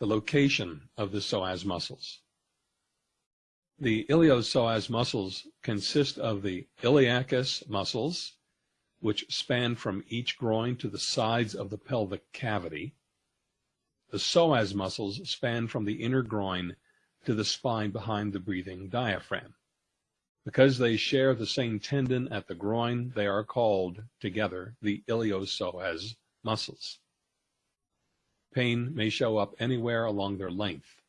The location of the psoas muscles. The iliopsoas muscles consist of the iliacus muscles, which span from each groin to the sides of the pelvic cavity. The psoas muscles span from the inner groin to the spine behind the breathing diaphragm. Because they share the same tendon at the groin, they are called together the iliopsoas muscles. Pain may show up anywhere along their length.